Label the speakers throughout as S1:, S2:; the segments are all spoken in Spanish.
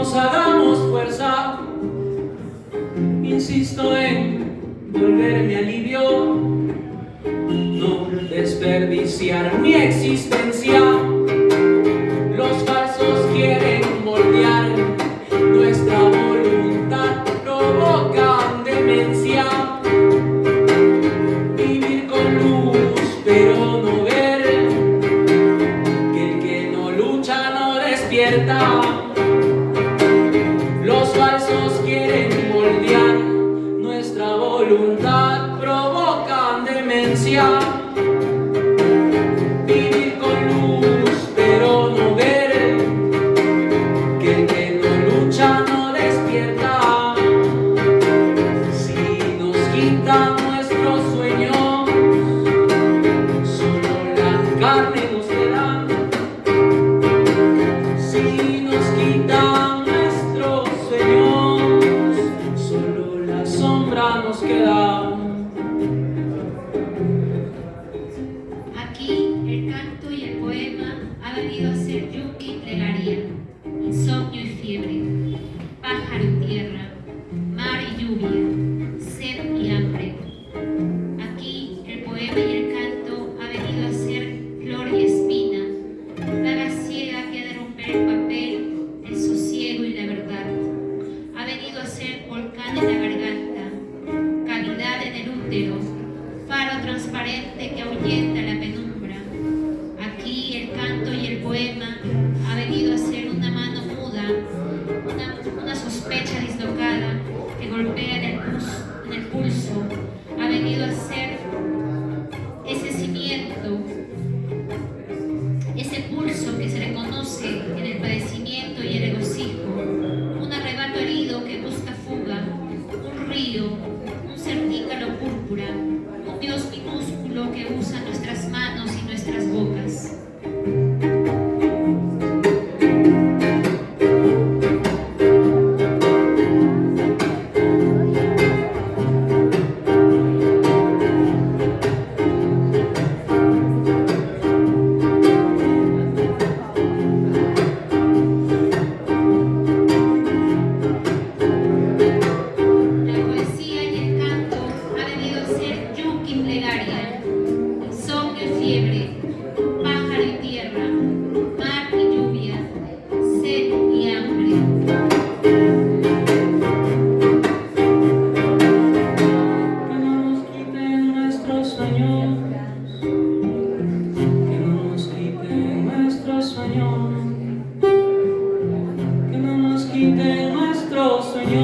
S1: hagamos fuerza. Insisto en volver mi alivio, no desperdiciar mi existencia. Los falsos quieren moldear nuestra voluntad, provocan demencia. Vivir con luz, pero voluntad provocan demencia. Vivir con luz pero no ver, que el que no lucha no despierta. Si nos quitan nuestro sueño, solo la carne nos queda.
S2: ese pulso que se reconoce en el padecimiento y el regocijo, un arrebato herido que busca fuga, un río, un cernícalo púrpura, un Dios minúsculo que usa nuestras manos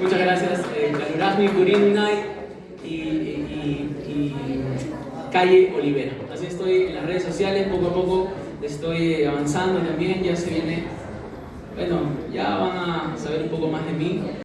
S1: Muchas gracias. Eh, Calurasmi Night y, y, y Calle Olivera. Así estoy en las redes sociales, poco a poco estoy avanzando también, ya se viene, bueno, ya van a saber un poco más de mí.